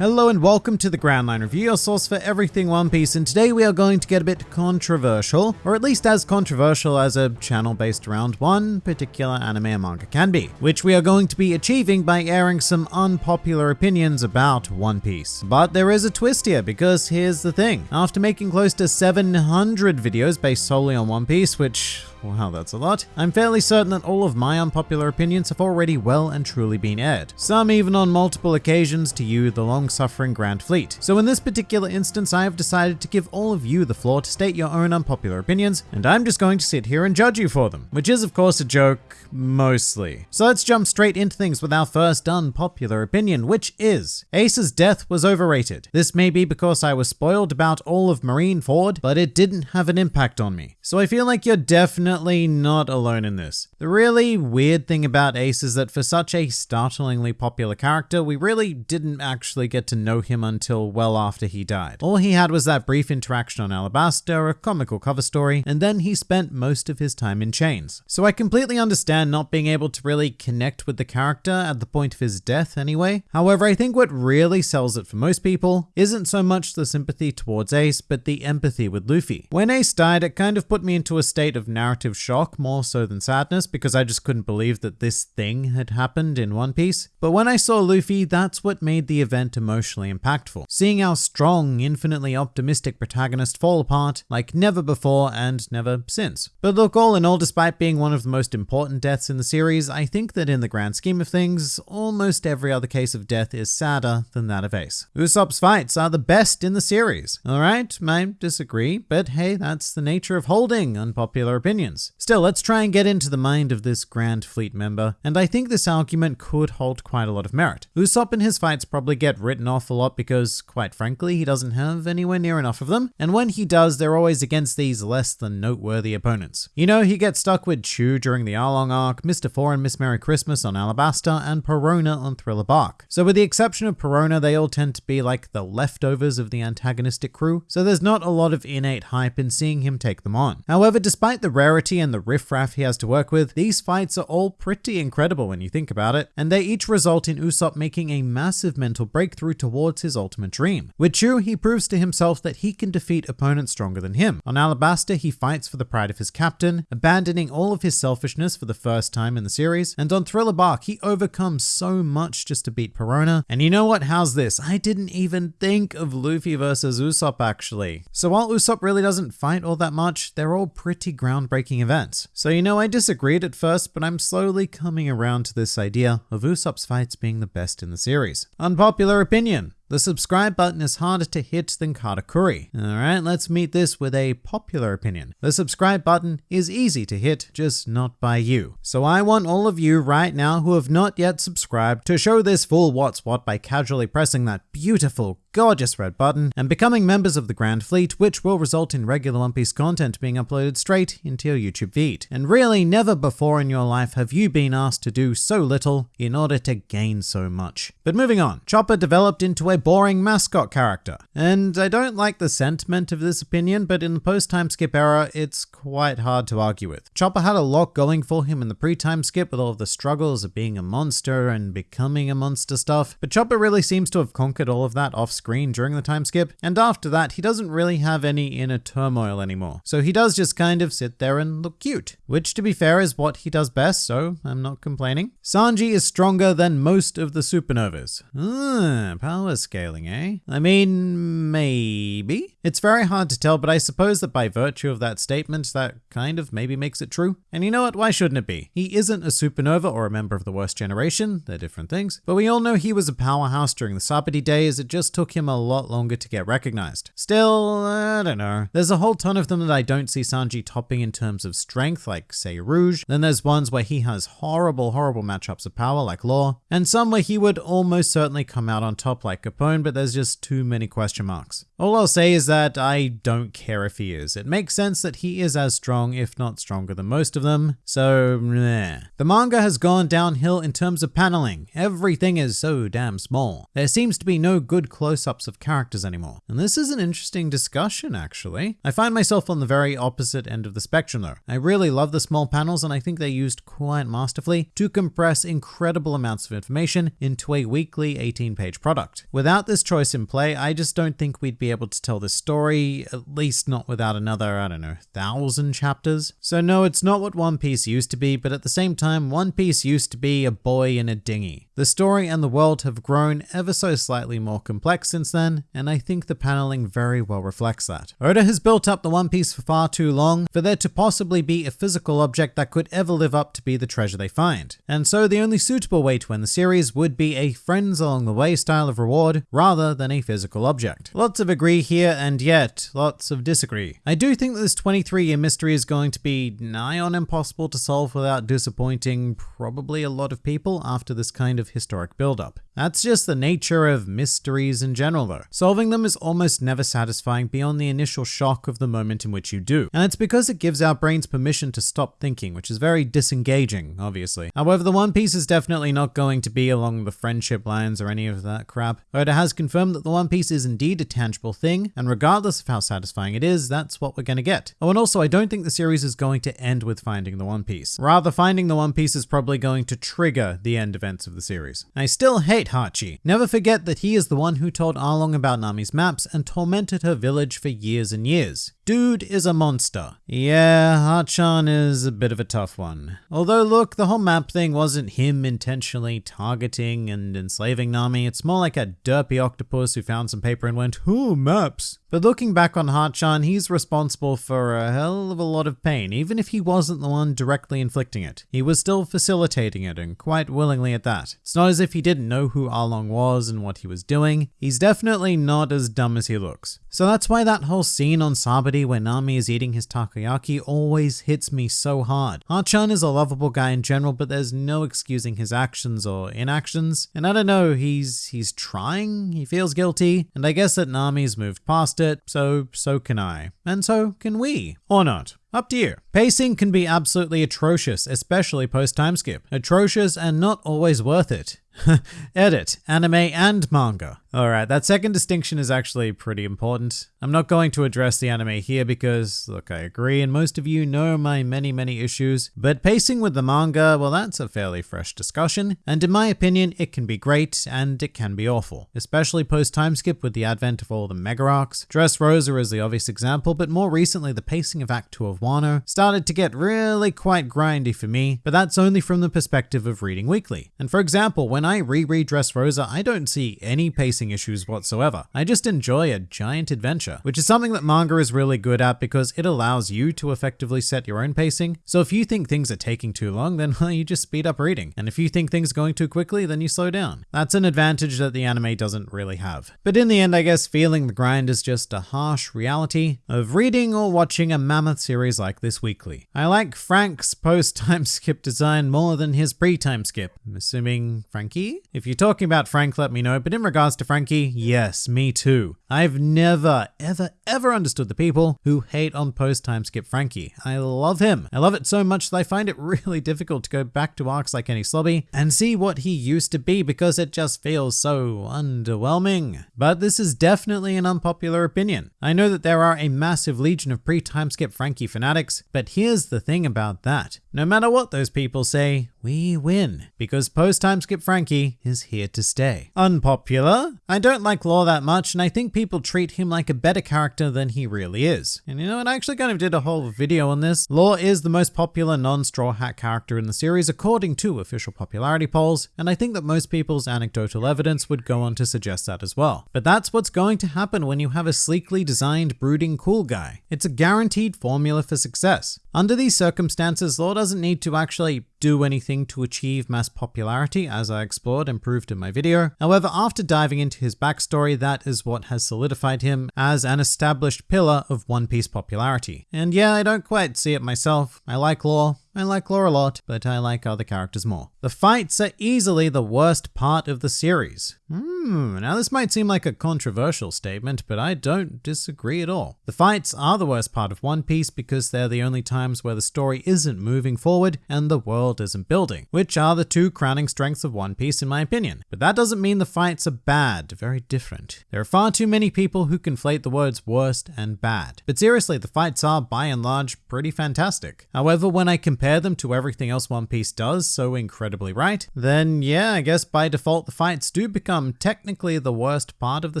Hello and welcome to the Grand Line Review, your source for everything One Piece, and today we are going to get a bit controversial, or at least as controversial as a channel based around one particular anime or manga can be, which we are going to be achieving by airing some unpopular opinions about One Piece. But there is a twist here, because here's the thing. After making close to 700 videos based solely on One Piece, which Wow, that's a lot. I'm fairly certain that all of my unpopular opinions have already well and truly been aired. Some even on multiple occasions to you, the long-suffering Grand Fleet. So in this particular instance, I have decided to give all of you the floor to state your own unpopular opinions, and I'm just going to sit here and judge you for them. Which is of course a joke, mostly. So let's jump straight into things with our first unpopular opinion, which is Ace's death was overrated. This may be because I was spoiled about all of Marineford, but it didn't have an impact on me. So I feel like you're definitely definitely not alone in this. The really weird thing about Ace is that for such a startlingly popular character, we really didn't actually get to know him until well after he died. All he had was that brief interaction on Alabasta, a comical cover story, and then he spent most of his time in chains. So I completely understand not being able to really connect with the character at the point of his death anyway. However, I think what really sells it for most people isn't so much the sympathy towards Ace, but the empathy with Luffy. When Ace died, it kind of put me into a state of narrative shock more so than sadness because I just couldn't believe that this thing had happened in One Piece. But when I saw Luffy, that's what made the event emotionally impactful. Seeing our strong, infinitely optimistic protagonist fall apart like never before and never since. But look, all in all, despite being one of the most important deaths in the series, I think that in the grand scheme of things, almost every other case of death is sadder than that of Ace. Usopp's fights are the best in the series. Alright, I disagree, but hey, that's the nature of holding unpopular opinions. Still, let's try and get into the mind of this Grand Fleet member, and I think this argument could hold quite a lot of merit. Usopp and his fights probably get written off a lot because, quite frankly, he doesn't have anywhere near enough of them, and when he does, they're always against these less than noteworthy opponents. You know, he gets stuck with Chu during the Arlong arc, Mr. Four and Miss Merry Christmas on Alabasta, and Perona on Thriller Bark. So with the exception of Perona, they all tend to be like the leftovers of the antagonistic crew, so there's not a lot of innate hype in seeing him take them on. However, despite the rarity rarity and the riffraff he has to work with, these fights are all pretty incredible when you think about it, and they each result in Usopp making a massive mental breakthrough towards his ultimate dream. With Chu, he proves to himself that he can defeat opponents stronger than him. On Alabasta, he fights for the pride of his captain, abandoning all of his selfishness for the first time in the series, and on Thriller Bark, he overcomes so much just to beat Perona. And you know what? How's this? I didn't even think of Luffy versus Usopp actually. So while Usopp really doesn't fight all that much, they're all pretty groundbreaking events. So you know, I disagreed at first, but I'm slowly coming around to this idea of Usopp's fights being the best in the series. Unpopular opinion. The subscribe button is harder to hit than Katakuri. Alright, let's meet this with a popular opinion. The subscribe button is easy to hit, just not by you. So I want all of you right now who have not yet subscribed to show this fool what's what by casually pressing that beautiful, gorgeous red button and becoming members of the Grand Fleet, which will result in regular One Piece content being uploaded straight into your YouTube feed. And really, never before in your life have you been asked to do so little in order to gain so much. But moving on, Chopper developed into a boring mascot character. And I don't like the sentiment of this opinion, but in the post-time skip era, it's quite hard to argue with. Chopper had a lot going for him in the pre-time skip with all of the struggles of being a monster and becoming a monster stuff, but Chopper really seems to have conquered all of that off screen during the time skip, and after that, he doesn't really have any inner turmoil anymore. So he does just kind of sit there and look cute, which to be fair is what he does best, so I'm not complaining. Sanji is stronger than most of the supernovas. Ah, power scaling, eh? I mean, maybe? It's very hard to tell, but I suppose that by virtue of that statement, that kind of maybe makes it true. And you know what? Why shouldn't it be? He isn't a supernova or a member of the worst generation, they're different things, but we all know he was a powerhouse during the Sabaody days, it just took him a lot longer to get recognized. Still, I don't know. There's a whole ton of them that I don't see Sanji topping in terms of strength, like say Urouge. Then there's ones where he has horrible, horrible matchups of power, like Law, and some where he would almost certainly come out on top like Capone but there's just too many question marks. All I'll say is that I don't care if he is. It makes sense that he is as strong, if not stronger than most of them, so meh. The manga has gone downhill in terms of paneling. Everything is so damn small. There seems to be no good close-ups of characters anymore. And this is an interesting discussion, actually. I find myself on the very opposite end of the spectrum though. I really love the small panels and I think they used quite masterfully to compress incredible amounts of information into a weekly 18-page product. Without without this choice in play, I just don't think we'd be able to tell this story, at least not without another, I don't know, thousand chapters. So no, it's not what One Piece used to be, but at the same time, One Piece used to be a boy in a dinghy. The story and the world have grown ever so slightly more complex since then, and I think the paneling very well reflects that. Oda has built up the One Piece for far too long for there to possibly be a physical object that could ever live up to be the treasure they find. And so the only suitable way to end the series would be a friends along the way style of reward rather than a physical object. Lots of agree here and yet lots of disagree. I do think that this 23 year mystery is going to be nigh on impossible to solve without disappointing probably a lot of people after this kind of historic build-up. That's just the nature of mysteries in general though. Solving them is almost never satisfying beyond the initial shock of the moment in which you do. And it's because it gives our brains permission to stop thinking, which is very disengaging, obviously. However, the One Piece is definitely not going to be along the friendship lines or any of that crap. Oda has confirmed that the One Piece is indeed a tangible thing, and regardless of how satisfying it is, that's what we're gonna get. Oh, and also, I don't think the series is going to end with finding the One Piece. Rather, finding the One Piece is probably going to trigger the end events of the series. I still hate Hachi. Never forget that he is the one who told Arlong about Nami's maps and tormented her village for years and years. Dude is a monster. Yeah, Hachan is a bit of a tough one. Although look, the whole map thing wasn't him intentionally targeting and enslaving Nami, it's more like a derpy octopus who found some paper and went, ooh, maps. But looking back on Hachan, he's responsible for a hell of a lot of pain, even if he wasn't the one directly inflicting it. He was still facilitating it, and quite willingly at that. It's not as if he didn't know who Arlong was and what he was doing. He's definitely not as dumb as he looks. So that's why that whole scene on Sabaody where Nami is eating his takoyaki always hits me so hard. Hachan is a lovable guy in general, but there's no excusing his actions or inactions. And I don't know, he's he's trying, he feels guilty, and I guess that Nami's moved past it, so so can I. And so can we. Or not. Up to you. Pacing can be absolutely atrocious, especially post time skip. Atrocious and not always worth it. Edit, anime and manga. Alright, that second distinction is actually pretty important. I'm not going to address the anime here because, look, I agree, and most of you know my many, many issues, but pacing with the manga, well, that's a fairly fresh discussion, and in my opinion, it can be great and it can be awful, especially post time skip with the advent of all the mega arcs. Dressrosa is the obvious example, but more recently, the pacing of Act 2 of Wano started to get really quite grindy for me, but that's only from the perspective of reading weekly. And for example, when I reread Dressrosa, I don't see any pacing issues whatsoever. I just enjoy a giant adventure, which is something that manga is really good at because it allows you to effectively set your own pacing. So if you think things are taking too long, then well, you just speed up reading. And if you think things are going too quickly, then you slow down. That's an advantage that the anime doesn't really have. But in the end, I guess feeling the grind is just a harsh reality of reading or watching a mammoth series like this weekly. I like Frank's post-time skip design more than his pre-time skip. I'm assuming Franky? If you're talking about Frank, let me know, but in regards to Franky, yes, me too. I've never, ever, ever understood the people who hate on post-time skip Franky. I love him. I love it so much that I find it really difficult to go back to arcs like Enies Lobby and see what he used to be because it just feels so underwhelming. But this is definitely an unpopular opinion. I know that there are a massive legion of pre-time skip Franky fanatics, but here's the thing about that. No matter what those people say, we win because post-time skip Franky is here to stay. Unpopular? I don't like Law that much and I think people treat him like a better character than he really is. And you know what, I actually kind of did a whole video on this. Law is the most popular non-Straw Hat character in the series according to official popularity polls, and I think that most people's anecdotal evidence would go on to suggest that as well. But that's what's going to happen when you have a sleekly designed, brooding, cool guy. It's a guaranteed formula for success. Under these circumstances, Law doesn't need to actually do anything to achieve mass popularity, as I explored and proved in my video. However, after diving into his backstory, that is what has solidified him as an established pillar of One Piece popularity. And yeah, I don't quite see it myself. I like Law, I like Law a lot, but I like other characters more. The fights are easily the worst part of the series. Hmm, now this might seem like a controversial statement, but I don't disagree at all. The fights are the worst part of One Piece because they're the only times where the story isn't moving forward and the world building, which are the two crowning strengths of One Piece in my opinion. But that doesn't mean the fights are bad, very different. There are far too many people who conflate the words worst and bad. But seriously, the fights are by and large pretty fantastic. However, when I compare them to everything else One Piece does so incredibly right, then yeah, I guess by default the fights do become technically the worst part of the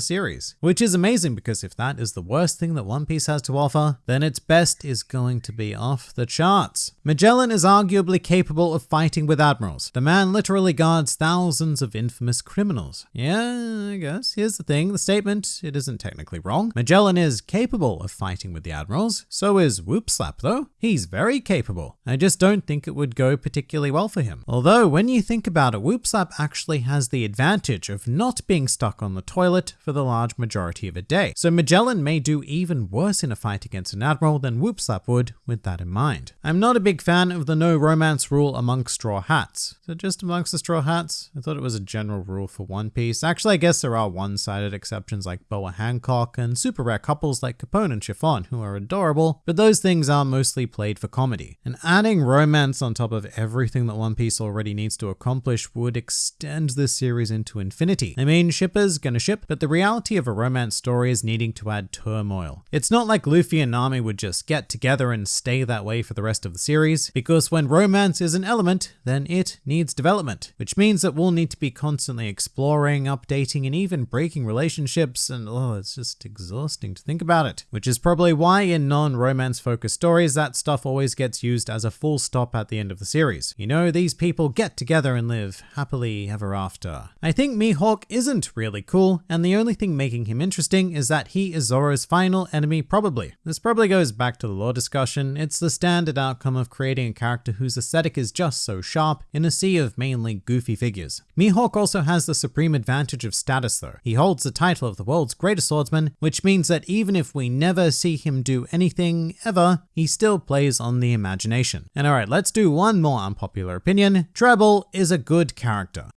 series. Which is amazing because if that is the worst thing that One Piece has to offer, then its best is going to be off the charts. Magellan is arguably capable of fighting with admirals. The man literally guards thousands of infamous criminals. Yeah, I guess. Here's the thing, the statement, it isn't technically wrong. Magellan is capable of fighting with the admirals. So is Whoopslap though. He's very capable. I just don't think it would go particularly well for him. Although when you think about it, Whoopslap actually has the advantage of not being stuck on the toilet for the large majority of a day. So Magellan may do even worse in a fight against an admiral than Whoopslap would with that in mind. I'm not a big fan of the no romance rule amongst Straw Hats. So just amongst the Straw Hats? I thought it was a general rule for One Piece. Actually, I guess there are one-sided exceptions like Boa Hancock and super rare couples like Capone and Chiffon who are adorable, but those things are mostly played for comedy. And adding romance on top of everything that One Piece already needs to accomplish would extend this series into infinity. I mean, shippers gonna ship, but the reality of a romance story is needing to add turmoil. It's not like Luffy and Nami would just get together and stay that way for the rest of the series, because when romance is an element, then it needs development, which means that we'll need to be constantly exploring, updating, and even breaking relationships, and oh, it's just exhausting to think about it. Which is probably why in non-romance focused stories, that stuff always gets used as a full stop at the end of the series. You know, these people get together and live happily ever after. I think Mihawk isn't really cool, and the only thing making him interesting is that he is Zoro's final enemy probably. This probably goes back to the lore discussion. It's the standard outcome of creating a character whose aesthetic is just so sharp in a sea of mainly goofy figures. Mihawk also has the supreme advantage of status though. He holds the title of the world's greatest swordsman, which means that even if we never see him do anything ever, he still plays on the imagination. And alright, let's do one more unpopular opinion. Trebol is a good character.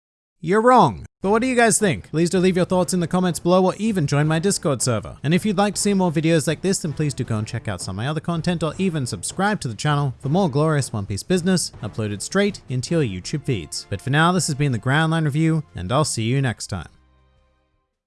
You're wrong. But what do you guys think? Please do leave your thoughts in the comments below or even join my Discord server. And if you'd like to see more videos like this, then please do go and check out some of my other content or even subscribe to the channel for more glorious One Piece business uploaded straight into your YouTube feeds. But for now, this has been the Grand Line Review, and I'll see you next time.